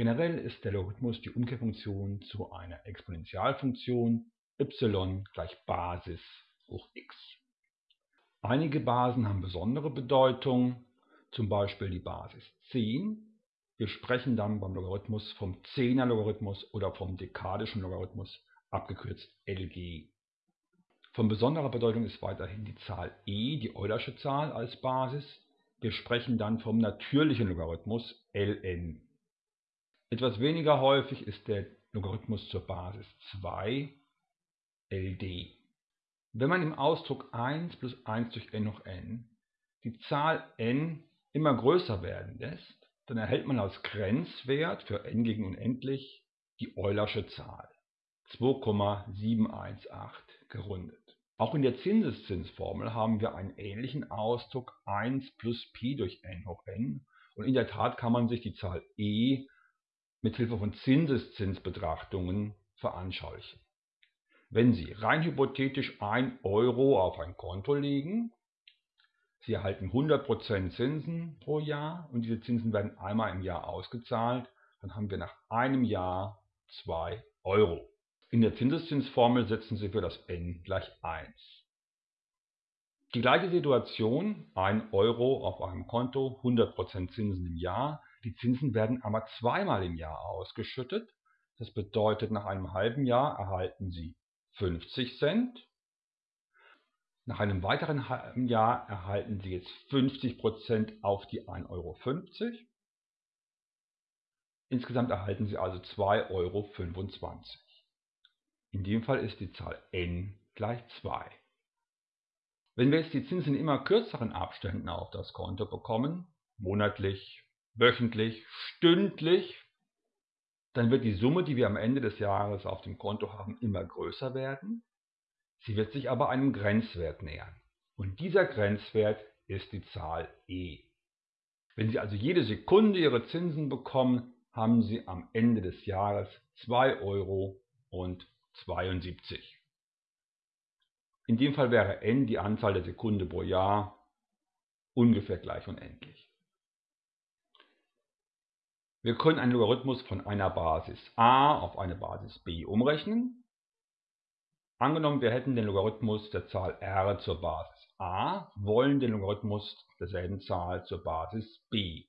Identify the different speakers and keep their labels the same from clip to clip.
Speaker 1: Generell ist der Logarithmus die Umkehrfunktion zu einer Exponentialfunktion y gleich Basis hoch x. Einige Basen haben besondere Bedeutung, zum Beispiel die Basis 10. Wir sprechen dann beim Logarithmus vom 10er Logarithmus oder vom dekadischen Logarithmus, abgekürzt LG. Von besonderer Bedeutung ist weiterhin die Zahl e, die Eulersche Zahl, als Basis. Wir sprechen dann vom natürlichen Logarithmus ln. Etwas weniger häufig ist der Logarithmus zur Basis 2 ld. Wenn man im Ausdruck 1 plus 1 durch n hoch n die Zahl n immer größer werden lässt, dann erhält man als Grenzwert für n gegen unendlich die Eulersche Zahl 2,718 gerundet. Auch in der Zinseszinsformel haben wir einen ähnlichen Ausdruck 1 plus Pi durch n hoch n und in der Tat kann man sich die Zahl e mit Hilfe von Zinseszinsbetrachtungen veranschaulichen. Wenn Sie rein hypothetisch 1 Euro auf ein Konto legen, Sie erhalten 100% Zinsen pro Jahr und diese Zinsen werden einmal im Jahr ausgezahlt, dann haben wir nach einem Jahr 2 Euro. In der Zinseszinsformel setzen Sie für das n gleich 1. Die gleiche Situation, 1 Euro auf einem Konto, 100% Zinsen im Jahr. Die Zinsen werden aber zweimal im Jahr ausgeschüttet. Das bedeutet, nach einem halben Jahr erhalten Sie 50 Cent. Nach einem weiteren halben Jahr erhalten Sie jetzt 50% auf die 1,50 Euro. Insgesamt erhalten Sie also 2,25 Euro. In dem Fall ist die Zahl n gleich 2. Wenn wir jetzt die Zinsen in immer kürzeren Abständen auf das Konto bekommen, monatlich, wöchentlich, stündlich, dann wird die Summe, die wir am Ende des Jahres auf dem Konto haben, immer größer werden. Sie wird sich aber einem Grenzwert nähern. Und dieser Grenzwert ist die Zahl e. Wenn Sie also jede Sekunde Ihre Zinsen bekommen, haben Sie am Ende des Jahres 2 Euro und 72. In dem Fall wäre n die Anzahl der Sekunden pro Jahr ungefähr gleich unendlich. Wir können einen Logarithmus von einer Basis a auf eine Basis b umrechnen. Angenommen, wir hätten den Logarithmus der Zahl r zur Basis a, wollen den Logarithmus derselben Zahl zur Basis b.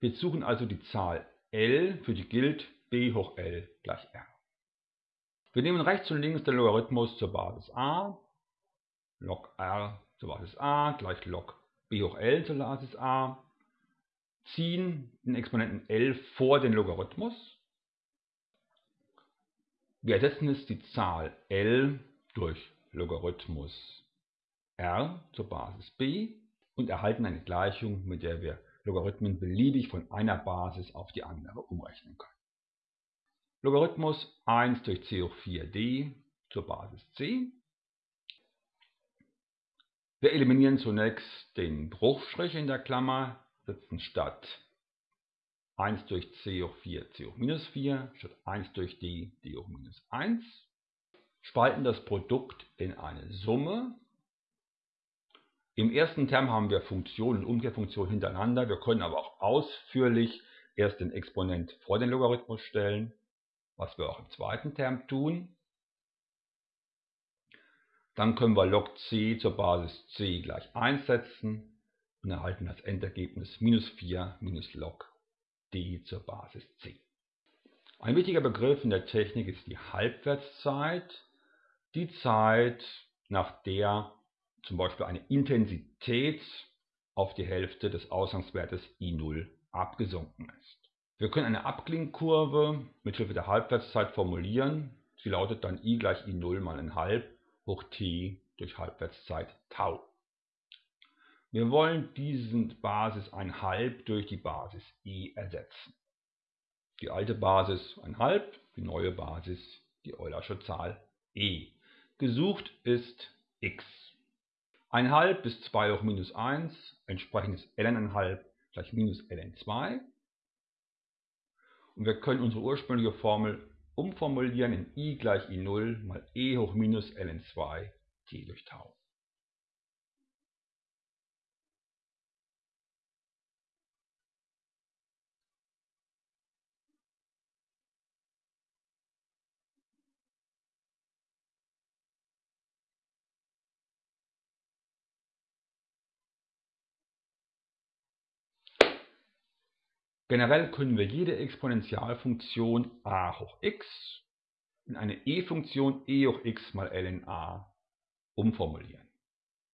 Speaker 1: Wir suchen also die Zahl L, für die gilt b hoch L gleich r. Wir nehmen rechts und links den Logarithmus zur Basis a, log r zur Basis a gleich log b hoch l zur Basis a, ziehen den Exponenten l vor den Logarithmus. Wir ersetzen jetzt die Zahl l durch Logarithmus r zur Basis b und erhalten eine Gleichung, mit der wir Logarithmen beliebig von einer Basis auf die andere umrechnen können. Logarithmus 1 durch c hoch 4d zur Basis c. Wir eliminieren zunächst den Bruchstrich in der Klammer, setzen statt 1 durch c hoch 4 c hoch minus 4 statt 1 durch d d hoch minus 1. Spalten das Produkt in eine Summe. Im ersten Term haben wir Funktion und Umkehrfunktion hintereinander. Wir können aber auch ausführlich erst den Exponent vor den Logarithmus stellen was wir auch im zweiten Term tun. Dann können wir log c zur Basis c gleich 1 setzen und erhalten das Endergebnis minus 4 minus log d zur Basis c. Ein wichtiger Begriff in der Technik ist die Halbwertszeit, die Zeit, nach der zum Beispiel eine Intensität auf die Hälfte des Ausgangswertes I0 abgesunken ist. Wir können eine Abklingkurve mit Hilfe der Halbwertszeit formulieren. Sie lautet dann i gleich i0 mal 1,5 hoch t durch Halbwertszeit tau. Wir wollen diesen Basis 1,5 durch die Basis i ersetzen. Die alte Basis 1,5, die neue Basis die Eulersche Zahl e. Gesucht ist x. 1,5 bis 2 hoch minus 1, entsprechendes ln1,5 gleich minus ln2. Und wir können unsere ursprüngliche Formel umformulieren in i gleich i0 mal e hoch minus ln2 t durch Tau. Generell können wir jede Exponentialfunktion a hoch x in eine e-Funktion e hoch x mal ln a umformulieren.